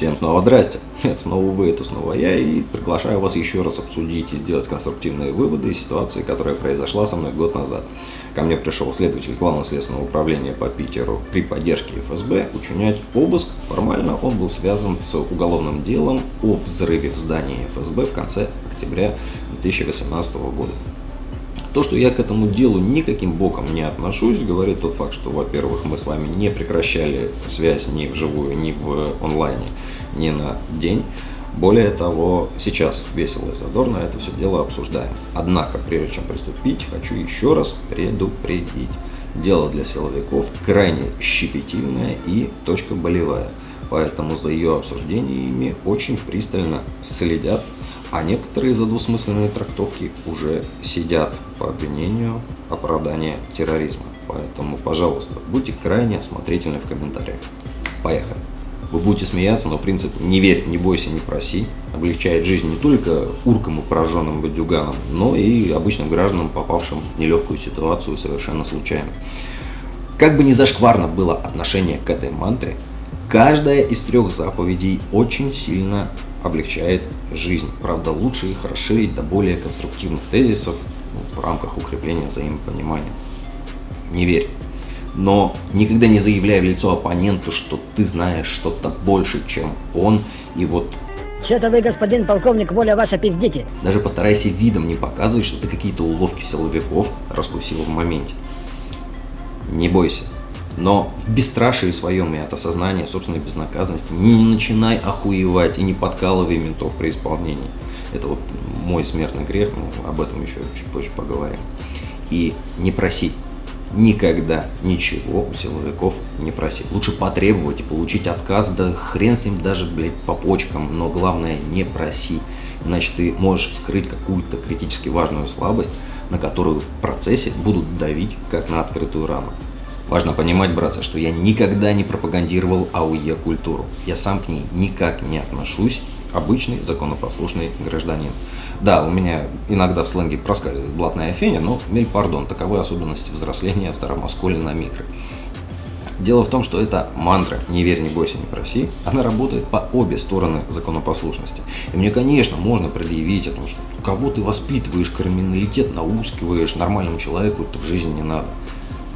Всем снова здрасте, это снова вы, это снова я, и приглашаю вас еще раз обсудить и сделать конструктивные выводы из ситуации, которая произошла со мной год назад. Ко мне пришел следователь Главного следственного управления по Питеру при поддержке ФСБ учинять обыск. Формально он был связан с уголовным делом о взрыве в здании ФСБ в конце октября 2018 года. То, что я к этому делу никаким боком не отношусь, говорит тот факт, что, во-первых, мы с вами не прекращали связь ни вживую, ни в онлайне, ни на день. Более того, сейчас весело и задорно это все дело обсуждаем. Однако, прежде чем приступить, хочу еще раз предупредить. Дело для силовиков крайне щепетильное и точка болевая. Поэтому за ее обсуждениями очень пристально следят а некоторые за двусмысленные трактовки уже сидят по обвинению оправдания терроризма. Поэтому, пожалуйста, будьте крайне осмотрительны в комментариях. Поехали. Вы будете смеяться, но принцип «не верь, не бойся, не проси» облегчает жизнь не только уркам и пораженным бандюганам, но и обычным гражданам, попавшим в нелегкую ситуацию совершенно случайно. Как бы ни зашкварно было отношение к этой мантре, каждая из трех заповедей очень сильно облегчает жизнь. Правда, лучше их расширить до более конструктивных тезисов ну, в рамках укрепления взаимопонимания. Не верь. Но никогда не заявляй в лицо оппоненту, что ты знаешь что-то больше, чем он, и вот что-то вы, господин полковник, воля ваша пиздите. Даже постарайся видом не показывать, что ты какие-то уловки силовиков раскусил в моменте. Не бойся. Но в бесстрашии своем и от осознания собственной безнаказанности не начинай охуевать и не подкалывай ментов при исполнении. Это вот мой смертный грех, но об этом еще чуть позже поговорим. И не проси. Никогда ничего у силовиков не проси. Лучше потребовать и получить отказ, да хрен с ним даже, блядь, по почкам, но главное не проси. Иначе ты можешь вскрыть какую-то критически важную слабость, на которую в процессе будут давить, как на открытую рану. Важно понимать, братцы, что я никогда не пропагандировал АУЕ-культуру. Я сам к ней никак не отношусь. Обычный законопослушный гражданин. Да, у меня иногда в сленге проскальзывает блатная феня, но мель пардон, таковы особенности взросления в старом осколе на микро. Дело в том, что эта мантра «не верь, не бойся, не проси», она работает по обе стороны законопослушности. И мне, конечно, можно предъявить о том, что кого ты воспитываешь, криминалитет наускиваешь, нормальному человеку это в жизни не надо.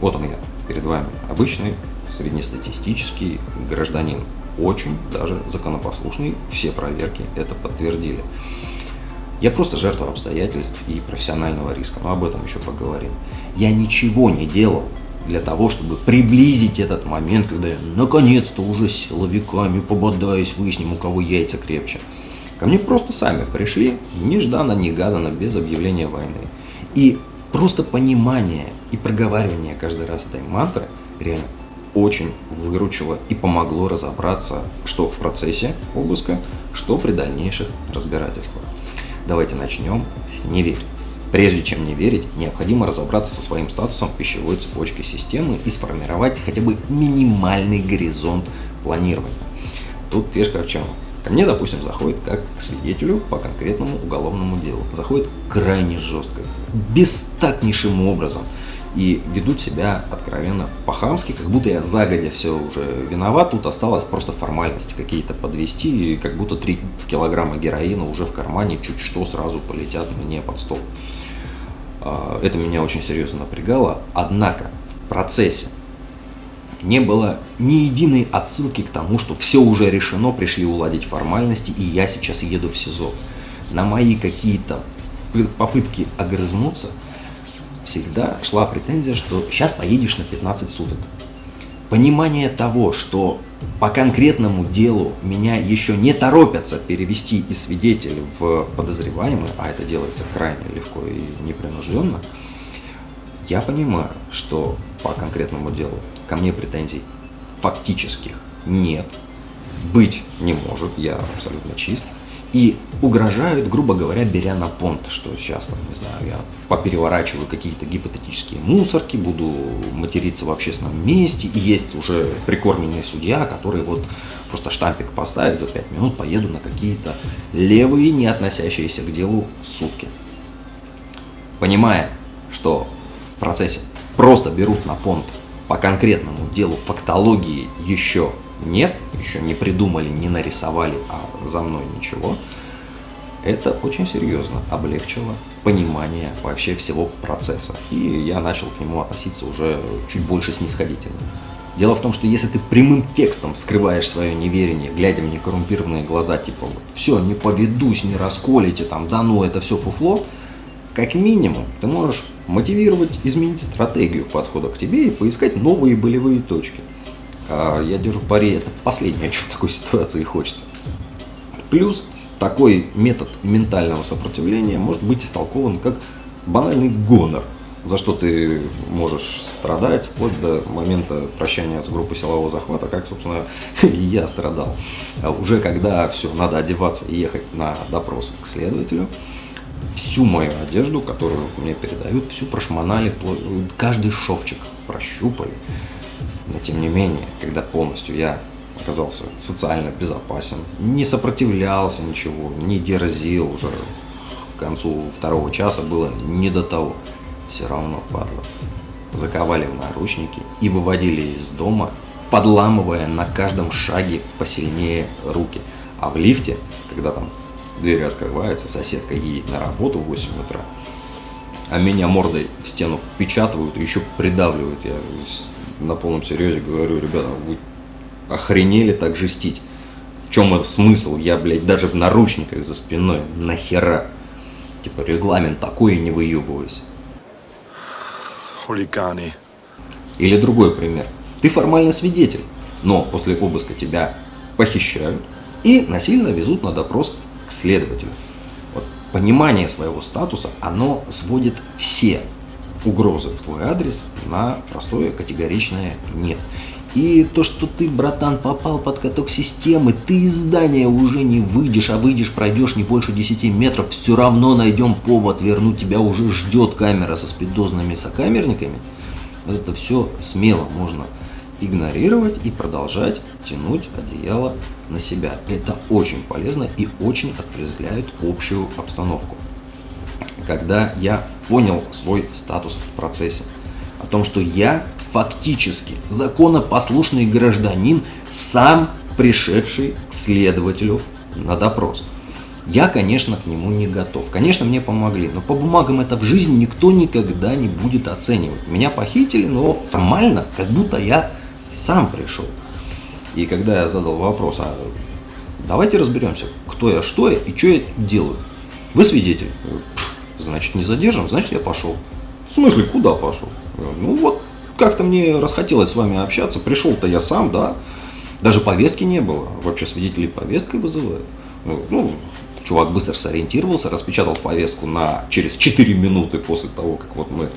Вот он я, перед вами обычный среднестатистический гражданин, очень даже законопослушный, все проверки это подтвердили. Я просто жертва обстоятельств и профессионального риска, но об этом еще поговорим. Я ничего не делал для того, чтобы приблизить этот момент, когда я наконец-то уже с силовиками пободаюсь, выясним, у кого яйца крепче. Ко мне просто сами пришли, нежданно-негаданно, без объявления войны. И Просто понимание и проговаривание каждый раз этой мантры реально очень выручило и помогло разобраться, что в процессе обыска, что при дальнейших разбирательствах. Давайте начнем с «не верь». Прежде чем не верить, необходимо разобраться со своим статусом пищевой цепочки системы и сформировать хотя бы минимальный горизонт планирования. Тут фишка в чем? Ко мне, допустим, заходит как к свидетелю по конкретному уголовному делу. Заходит крайне жестко, бестактнейшим образом. И ведут себя откровенно по-хамски, как будто я загодя все уже виноват, тут осталось просто формальности какие-то подвести, и как будто 3 килограмма героина уже в кармане, чуть что сразу полетят мне под стол. А, это меня очень серьезно напрягало, однако в процессе не было ни единой отсылки к тому, что все уже решено, пришли уладить формальности, и я сейчас еду в СИЗО. На мои какие-то попытки огрызнуться всегда шла претензия, что сейчас поедешь на 15 суток. Понимание того, что по конкретному делу меня еще не торопятся перевести из свидетеля в подозреваемый, а это делается крайне легко и непринужденно, я понимаю, что по конкретному делу ко мне претензий фактических нет, быть не может, я абсолютно чист. И угрожают, грубо говоря, беря на понт, что сейчас, там, не знаю, я попереворачиваю какие-то гипотетические мусорки, буду материться в общественном месте, и есть уже прикормленный судья, который вот просто штампик поставит за 5 минут, поеду на какие-то левые, не относящиеся к делу сутки. Понимая, что в процессе просто берут на понт по конкретному делу фактологии еще нет, еще не придумали, не нарисовали, а за мной ничего, это очень серьезно облегчило понимание вообще всего процесса. И я начал к нему относиться уже чуть больше снисходительно. Дело в том, что если ты прямым текстом скрываешь свое неверие, глядя в некоррумпированные глаза, типа вот, все, не поведусь, не расколите, там, да ну, это все фуфло, как минимум ты можешь мотивировать, изменить стратегию подхода к тебе и поискать новые болевые точки. А я держу пари, это последнее, что в такой ситуации хочется. Плюс такой метод ментального сопротивления может быть истолкован как банальный гонор – за что ты можешь страдать вплоть до момента прощания с группой силового захвата, как, собственно, и я страдал. А уже когда все, надо одеваться и ехать на допрос к следователю, всю мою одежду, которую мне передают, всю прошмонали, каждый шовчик прощупали. Но тем не менее, когда полностью я оказался социально безопасен, не сопротивлялся ничего, не дерзил уже к концу второго часа было не до того все равно падла. Заковали в наручники и выводили из дома, подламывая на каждом шаге посильнее руки. А в лифте, когда там двери открываются, соседка едет на работу в 8 утра, а меня мордой в стену впечатывают еще придавливают. Я на полном серьезе говорю, ребята, вы охренели так жестить. В чем это смысл? Я, блядь, даже в наручниках за спиной. Нахера? Типа регламент такой и не выебывайся хулиганы. Или другой пример. Ты формально свидетель, но после обыска тебя похищают и насильно везут на допрос следователю. Вот понимание своего статуса, оно сводит все угрозы в твой адрес на простое категоричное «нет». И то, что ты, братан, попал под каток системы, ты из здания уже не выйдешь, а выйдешь, пройдешь не больше 10 метров, все равно найдем повод вернуть, тебя уже ждет камера со спидозными сокамерниками. Вот это все смело можно игнорировать и продолжать тянуть одеяло на себя. Это очень полезно и очень отрезвляет общую обстановку. Когда я понял свой статус в процессе, о том, что я фактически законопослушный гражданин, сам пришедший к следователю на допрос. Я, конечно, к нему не готов. Конечно, мне помогли, но по бумагам это в жизни никто никогда не будет оценивать. Меня похитили, но формально, как будто я сам пришел. И когда я задал вопрос, а давайте разберемся, кто я, что я и что я делаю. Вы свидетель. Значит, не задержан, значит, я пошел. В смысле, куда пошел? Ну вот, как-то мне расхотелось с вами общаться. Пришел-то я сам, да. Даже повестки не было. Вообще свидетелей повесткой вызывают. Ну, чувак быстро сориентировался, распечатал повестку на через 4 минуты после того, как вот мы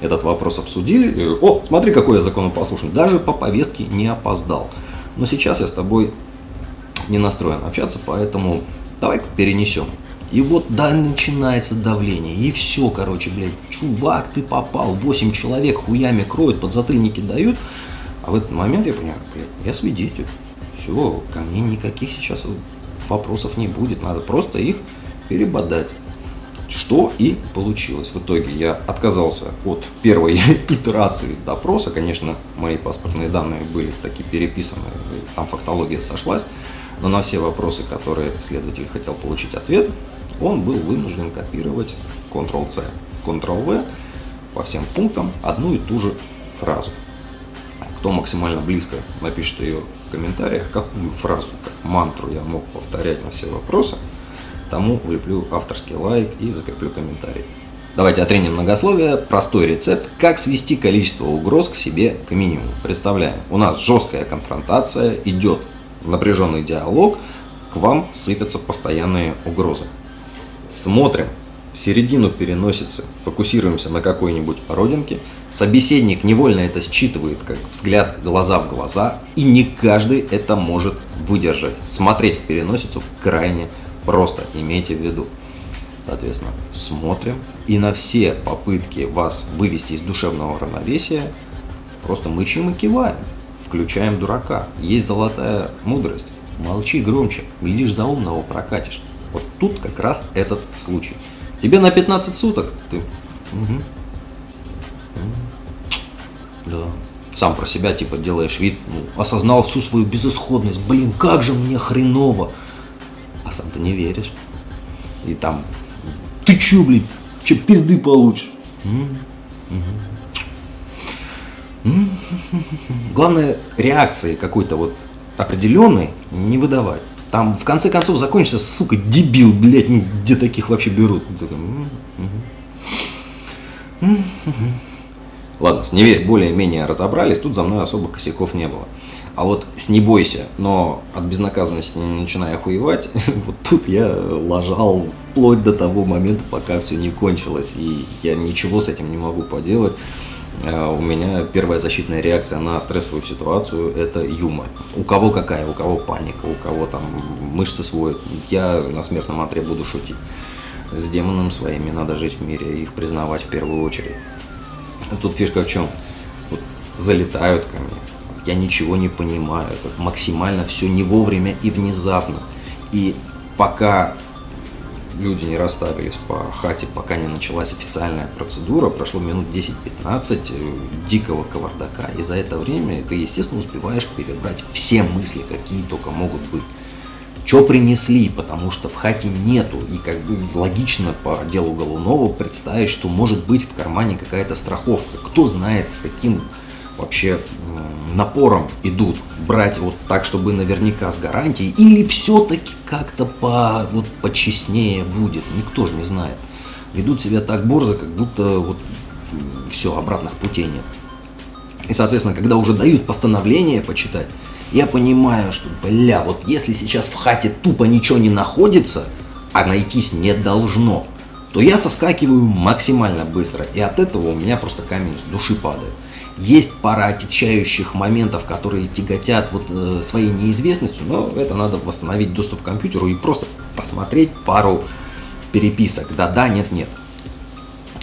этот вопрос обсудили. О, смотри, какой я законопослушный. Даже по повестке не опоздал. Но сейчас я с тобой не настроен общаться, поэтому давай перенесем. И вот да, начинается давление. И все, короче, блядь, чувак, ты попал, 8 человек хуями кроют, подзатыльники дают. А в этот момент я понимаю, блядь, я свидетель. Все, ко мне никаких сейчас вопросов не будет. Надо просто их перебодать. Что и получилось. В итоге я отказался от первой итерации допроса. Конечно, мои паспортные данные были такие переписаны, там фактология сошлась. Но на все вопросы, которые следователь хотел получить ответ, он был вынужден копировать Ctrl-C, Ctrl-V по всем пунктам одну и ту же фразу. Кто максимально близко напишет ее в комментариях, какую фразу, как мантру я мог повторять на все вопросы, тому влеплю авторский лайк и закреплю комментарий. Давайте отреним многословие. Простой рецепт, как свести количество угроз к себе к минимуму. Представляем, у нас жесткая конфронтация, идет напряженный диалог, к вам сыпятся постоянные угрозы. Смотрим в середину переносицы, фокусируемся на какой-нибудь родинке. Собеседник невольно это считывает, как взгляд глаза в глаза, и не каждый это может выдержать. Смотреть в переносицу крайне просто, имейте в виду. Соответственно, смотрим и на все попытки вас вывести из душевного равновесия просто мычим и киваем. Включаем дурака. Есть золотая мудрость. Молчи громче, глядишь за умного прокатишь. Вот тут как раз этот случай. Тебе на 15 суток. Ты... Угу. Да. сам про себя, типа, делаешь вид, ну, осознал всю свою безысходность, блин, как же мне хреново, сам ты не веришь. И там, ты чё, блин, чё, пизды получишь? Главное, реакции какой-то вот определенной не выдавать. Там в конце концов закончится, сука, дебил, блядь, ну, где таких вообще берут? Ладно, с неверь более-менее разобрались, тут за мной особо косяков не было. А вот с не бойся, но от безнаказанности не начиная охуевать, вот тут я ложал вплоть до того момента, пока все не кончилось. И я ничего с этим не могу поделать. А у меня первая защитная реакция на стрессовую ситуацию – это юмор. У кого какая, у кого паника, у кого там мышцы сводят. Я на смертном отре буду шутить. С демоном своими надо жить в мире, их признавать в первую очередь. Тут фишка в чем? Вот залетают ко мне, я ничего не понимаю, это максимально все не вовремя и внезапно. И пока люди не расставились по хате, пока не началась официальная процедура, прошло минут 10-15 э, дикого кавардака, и за это время ты, естественно, успеваешь перебрать все мысли, какие только могут быть. Что принесли, потому что в хате нету, и как бы логично по делу Голунова представить, что может быть в кармане какая-то страховка. Кто знает, с каким вообще напором идут брать вот так, чтобы наверняка с гарантией, или все-таки как-то по, вот, почестнее будет, никто же не знает. Ведут себя так борзо, как будто вот все, обратных путей нет. И, соответственно, когда уже дают постановление почитать, я понимаю, что, бля, вот если сейчас в хате тупо ничего не находится, а найтись не должно, то я соскакиваю максимально быстро, и от этого у меня просто камень с души падает. Есть пара отягчающих моментов, которые тяготят вот э, своей неизвестностью, но это надо восстановить доступ к компьютеру и просто посмотреть пару переписок. Да-да, нет-нет.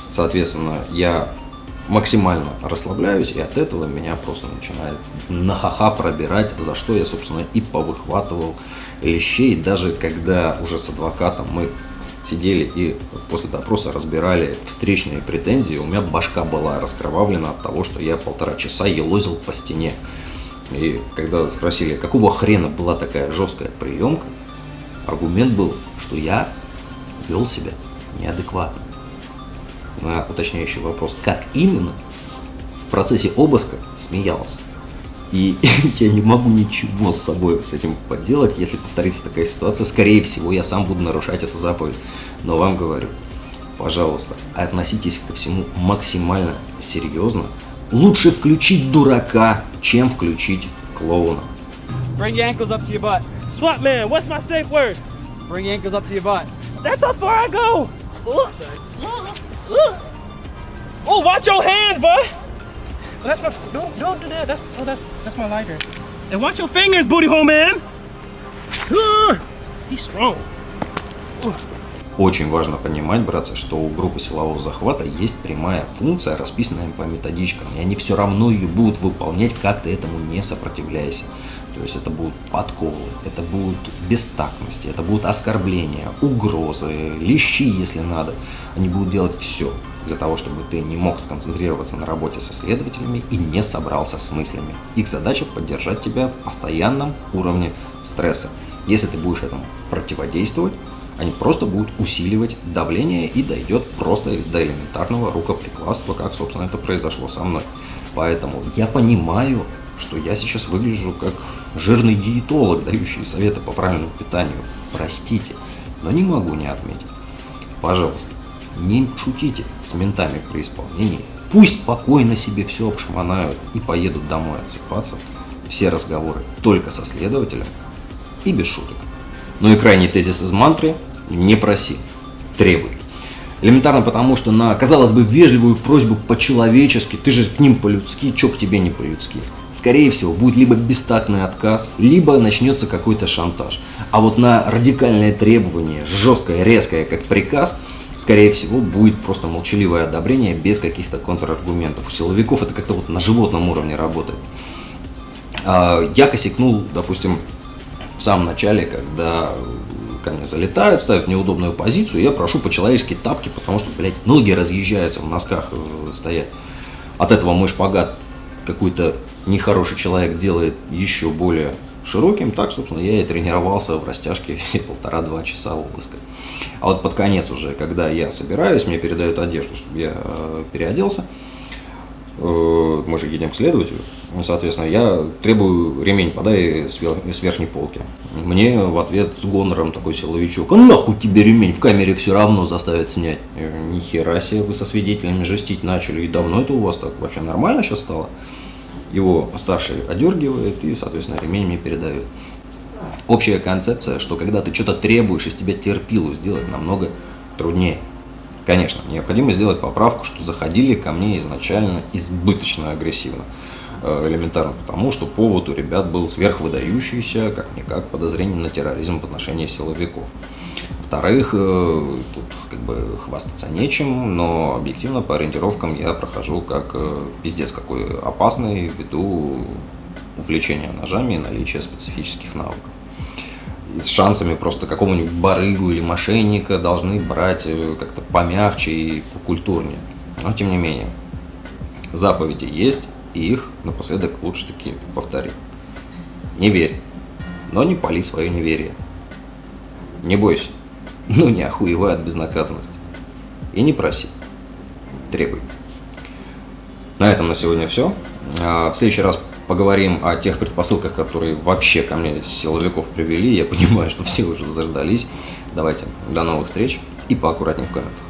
Соответственно, я максимально расслабляюсь, и от этого меня просто начинает на ха-ха пробирать, за что я, собственно, и повыхватывал лещей, даже когда уже с адвокатом мы сидели и после допроса разбирали встречные претензии, у меня башка была раскровавлена от того, что я полтора часа елозил по стене. И когда спросили, какого хрена была такая жесткая приемка, аргумент был, что я вел себя неадекватно. На уточняющий вопрос, как именно, в процессе обыска смеялся. И я не могу ничего с собой с этим поделать, если повторится такая ситуация. Скорее всего, я сам буду нарушать эту заповедь. Но вам говорю, пожалуйста, относитесь ко всему максимально серьезно. Лучше включить дурака, чем включить клоуна. Bring your ankles up to your butt. Swap man, what's my safe word? Bring your ankles up to your butt. That's how far I go. Oh, watch your hands, bud. Oh, that's my. Don't don't do that. That's oh that's that's my lighter. And watch your fingers, booty hole man. He's strong. Очень важно понимать, братцы, что у группы силового захвата есть прямая функция, расписанная по методичкам, и они все равно ее будут выполнять, как ты этому не сопротивляйся. То есть это будут подколы, это будут бестактности, это будут оскорбления, угрозы, лещи, если надо. Они будут делать все для того, чтобы ты не мог сконцентрироваться на работе со следователями и не собрался с мыслями. Их задача поддержать тебя в постоянном уровне стресса. Если ты будешь этому противодействовать, они просто будут усиливать давление и дойдет просто до элементарного рукоприкладства, как, собственно, это произошло со мной. Поэтому я понимаю, что я сейчас выгляжу как жирный диетолог, дающий советы по правильному питанию. Простите, но не могу не отметить. Пожалуйста, не шутите с ментами при исполнении. Пусть спокойно себе все обшмонают и поедут домой отсыпаться. Все разговоры только со следователем и без шуток. Ну и крайний тезис из мантры – не проси, требуй. Элементарно потому, что на, казалось бы, вежливую просьбу по-человечески, ты же к ним по-людски, чё к тебе не по-людски. Скорее всего, будет либо бестактный отказ, либо начнется какой-то шантаж. А вот на радикальное требование, жесткое, резкое, как приказ, скорее всего, будет просто молчаливое одобрение без каких-то контраргументов. У силовиков это как-то вот на животном уровне работает. А, я косякнул, допустим, в самом начале, когда ко мне залетают, ставят в неудобную позицию, я прошу по-человечески тапки, потому что, блядь, ноги разъезжаются, в носках э, стоять. От этого мой шпагат какой-то нехороший человек делает еще более широким, так, собственно, я и тренировался в растяжке все полтора-два часа обыска. А вот под конец уже, когда я собираюсь, мне передают одежду, чтобы я э, переоделся, э, мы же едем к следователю, соответственно, я требую ремень подай с, вер, с верхней полки. Мне в ответ с гонором такой силовичок, а нахуй тебе ремень, в камере все равно заставят снять. Я, Ни хера себе, вы со свидетелями жестить начали, и давно это у вас так вообще нормально сейчас стало? Его старший одергивает и, соответственно, ремень мне передает. Общая концепция, что когда ты что-то требуешь, из тебя терпилу сделать намного труднее. Конечно, необходимо сделать поправку, что заходили ко мне изначально избыточно агрессивно. Э, Элементарно потому, что повод у ребят был сверхвыдающийся, как-никак, подозрение на терроризм в отношении силовиков. Во-вторых, э, тут как бы хвастаться нечем, но объективно по ориентировкам я прохожу как э, пиздец какой опасный ввиду увлечения ножами и наличия специфических навыков. С шансами просто какого-нибудь барыгу или мошенника должны брать э, как-то помягче и покультурнее. Но тем не менее, заповеди есть, и их напоследок лучше таки повторить. Не верь, но не пали свое неверие. Не бойся, ну не охуевай от безнаказанности. И не проси, требуй. На этом на сегодня все. В следующий раз поговорим о тех предпосылках, которые вообще ко мне силовиков привели. Я понимаю, что все уже заждались. Давайте, до новых встреч и поаккуратнее в комментах.